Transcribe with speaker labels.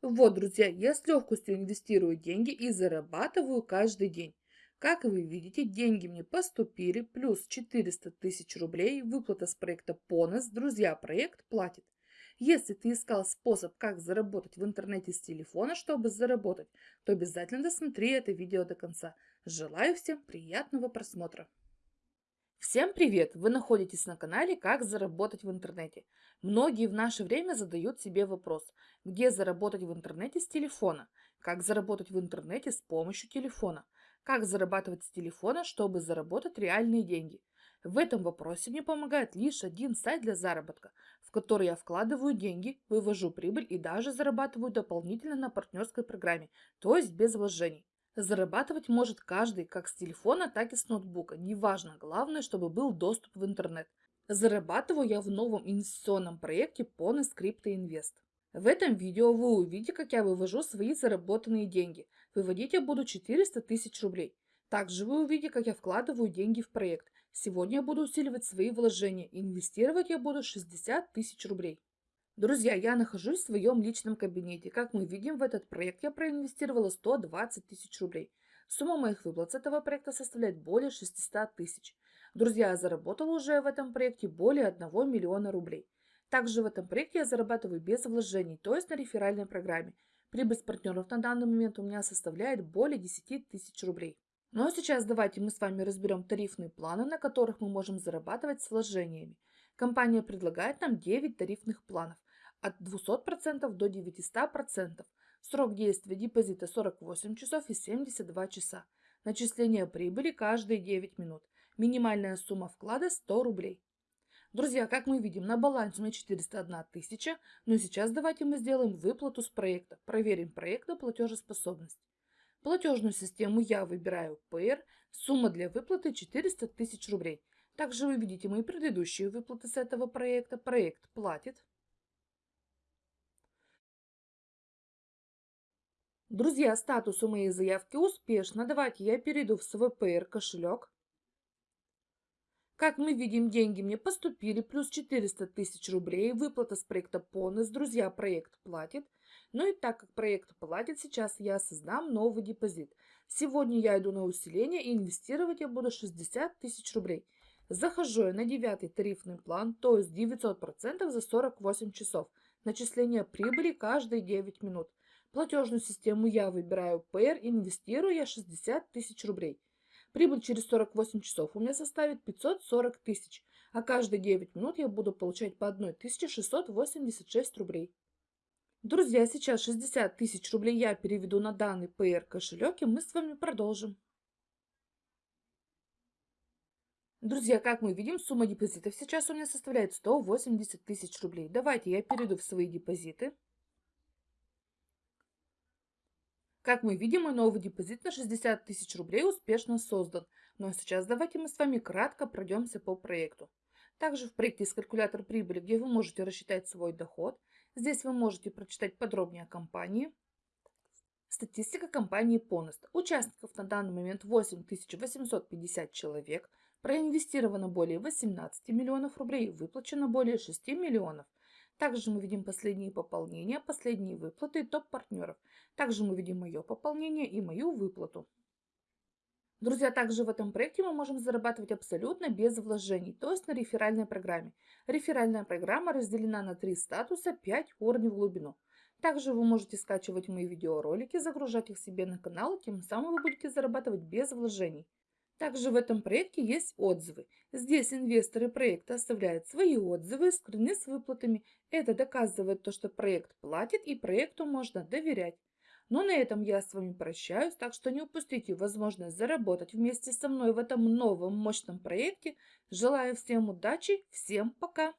Speaker 1: Вот, друзья, я с легкостью инвестирую деньги и зарабатываю каждый день. Как вы видите, деньги мне поступили, плюс 400 тысяч рублей, выплата с проекта Понос, друзья, проект платит. Если ты искал способ, как заработать в интернете с телефона, чтобы заработать, то обязательно досмотри это видео до конца. Желаю всем приятного просмотра. Всем привет! Вы находитесь на канале «Как заработать в интернете». Многие в наше время задают себе вопрос, где заработать в интернете с телефона, как заработать в интернете с помощью телефона, как зарабатывать с телефона, чтобы заработать реальные деньги. В этом вопросе мне помогает лишь один сайт для заработка, в который я вкладываю деньги, вывожу прибыль и даже зарабатываю дополнительно на партнерской программе, то есть без вложений. Зарабатывать может каждый как с телефона, так и с ноутбука. Неважно, главное, чтобы был доступ в интернет. Зарабатываю я в новом инвестиционном проекте Pony Crypto Invest. В этом видео вы увидите, как я вывожу свои заработанные деньги. Выводить я буду 400 тысяч рублей. Также вы увидите, как я вкладываю деньги в проект. Сегодня я буду усиливать свои вложения. Инвестировать я буду 60 тысяч рублей. Друзья, я нахожусь в своем личном кабинете. Как мы видим, в этот проект я проинвестировала 120 тысяч рублей. Сумма моих выплат с этого проекта составляет более 600 тысяч. Друзья, я заработала уже в этом проекте более 1 миллиона рублей. Также в этом проекте я зарабатываю без вложений, то есть на реферальной программе. Прибыль с партнеров на данный момент у меня составляет более 10 тысяч рублей. Ну а сейчас давайте мы с вами разберем тарифные планы, на которых мы можем зарабатывать с вложениями. Компания предлагает нам 9 тарифных планов от 200% до 900%. Срок действия депозита 48 часов и 72 часа. Начисление прибыли каждые 9 минут. Минимальная сумма вклада 100 рублей. Друзья, как мы видим, на балансе у меня 401 тысяча, но сейчас давайте мы сделаем выплату с проекта. Проверим проект на платежеспособность. Платежную систему я выбираю PR, сумма для выплаты 400 тысяч рублей. Также вы видите мои предыдущие выплаты с этого проекта. Проект платит. Друзья, статус у моей заявки успешно. Давайте я перейду в PR кошелек. Как мы видим, деньги мне поступили, плюс 400 тысяч рублей, выплата с проекта Понес. Друзья, проект платит. Ну и так как проект платит, сейчас я создам новый депозит. Сегодня я иду на усиление и инвестировать я буду 60 тысяч рублей. Захожу я на девятый тарифный план, то есть 900% за 48 часов. Начисление прибыли каждые 9 минут. Платежную систему я выбираю PR, инвестирую я 60 тысяч рублей. Прибыль через 48 часов у меня составит 540 тысяч, а каждые 9 минут я буду получать по 1686 рублей. Друзья, сейчас 60 тысяч рублей я переведу на данный PR кошелек и мы с вами продолжим. Друзья, как мы видим, сумма депозитов сейчас у меня составляет 180 тысяч рублей. Давайте я перейду в свои депозиты. Как мы видим, мой новый депозит на 60 тысяч рублей успешно создан. Ну а сейчас давайте мы с вами кратко пройдемся по проекту. Также в проекте есть калькулятор прибыли, где вы можете рассчитать свой доход. Здесь вы можете прочитать подробнее о компании. Статистика компании Ponost. Участников на данный момент 8850 человек. Проинвестировано более 18 миллионов рублей, выплачено более 6 миллионов. Также мы видим последние пополнения, последние выплаты топ-партнеров. Также мы видим мое пополнение и мою выплату. Друзья, также в этом проекте мы можем зарабатывать абсолютно без вложений, то есть на реферальной программе. Реферальная программа разделена на три статуса, 5 уровней в глубину. Также вы можете скачивать мои видеоролики, загружать их себе на канал, тем самым вы будете зарабатывать без вложений. Также в этом проекте есть отзывы. Здесь инвесторы проекта оставляют свои отзывы, скрыны с выплатами. Это доказывает то, что проект платит и проекту можно доверять. Но на этом я с вами прощаюсь, так что не упустите возможность заработать вместе со мной в этом новом мощном проекте. Желаю всем удачи, всем пока!